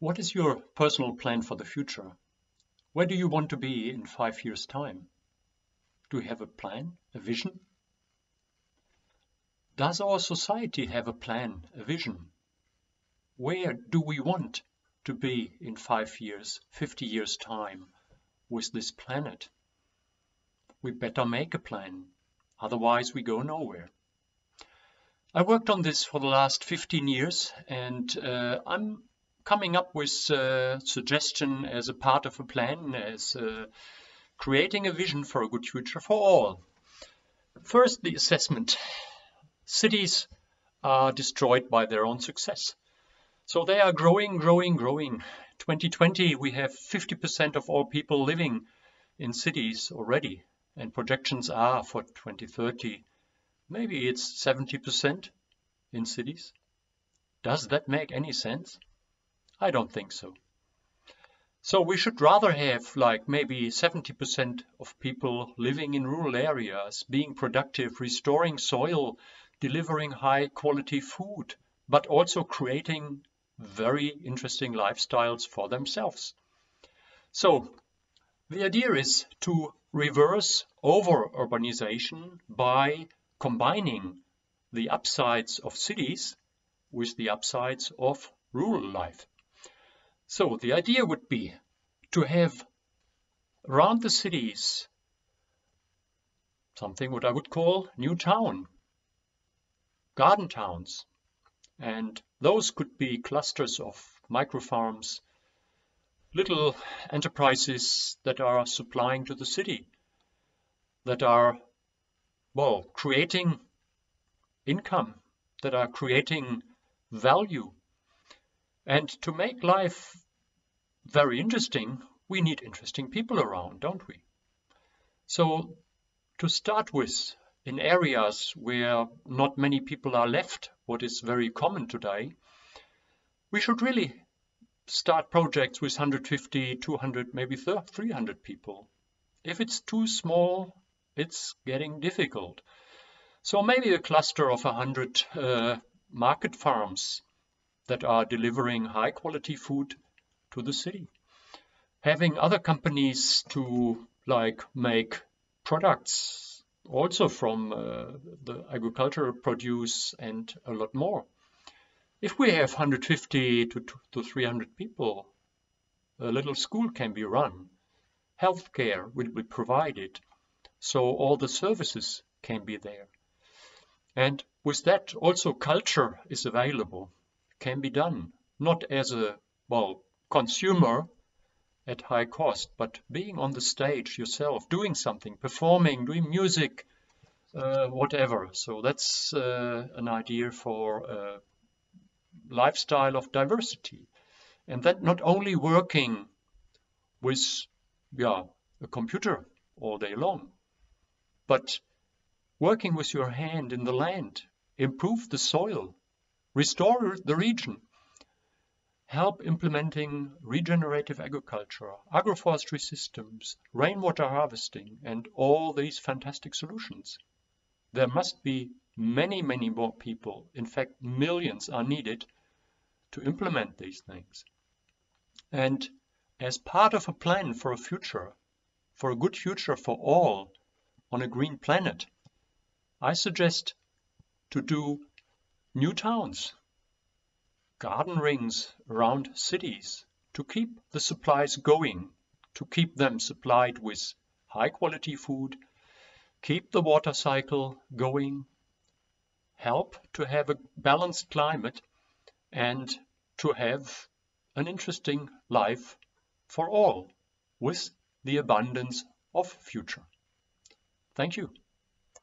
What is your personal plan for the future? Where do you want to be in five years' time? Do you have a plan, a vision? Does our society have a plan, a vision? Where do we want to be in five years, 50 years' time with this planet? We better make a plan, otherwise we go nowhere. I worked on this for the last 15 years and uh, I'm coming up with a suggestion as a part of a plan, as uh, creating a vision for a good future for all. First, the assessment. Cities are destroyed by their own success. So they are growing, growing, growing. 2020, we have 50% of all people living in cities already. And projections are for 2030, maybe it's 70% in cities. Does that make any sense? I don't think so. So we should rather have like maybe 70% of people living in rural areas, being productive, restoring soil, delivering high quality food, but also creating very interesting lifestyles for themselves. So the idea is to reverse over urbanization by combining the upsides of cities with the upsides of rural life. So the idea would be to have around the cities something what I would call new town, garden towns. And those could be clusters of micro farms, little enterprises that are supplying to the city, that are, well, creating income, that are creating value and to make life very interesting, we need interesting people around, don't we? So to start with, in areas where not many people are left, what is very common today, we should really start projects with 150, 200, maybe 300 people. If it's too small, it's getting difficult. So maybe a cluster of 100 uh, market farms that are delivering high quality food to the city. Having other companies to like make products also from uh, the agricultural produce and a lot more. If we have 150 to, to 300 people, a little school can be run, healthcare will be provided, so all the services can be there. And with that also culture is available can be done, not as a, well, consumer at high cost, but being on the stage yourself, doing something, performing, doing music, uh, whatever. So that's uh, an idea for a lifestyle of diversity. And that not only working with yeah, a computer all day long, but working with your hand in the land, improve the soil, restore the region, help implementing regenerative agriculture, agroforestry systems, rainwater harvesting, and all these fantastic solutions. There must be many, many more people, in fact millions are needed to implement these things. And as part of a plan for a future, for a good future for all on a green planet, I suggest to do New towns, garden rings around cities to keep the supplies going, to keep them supplied with high quality food, keep the water cycle going, help to have a balanced climate and to have an interesting life for all with the abundance of future. Thank you.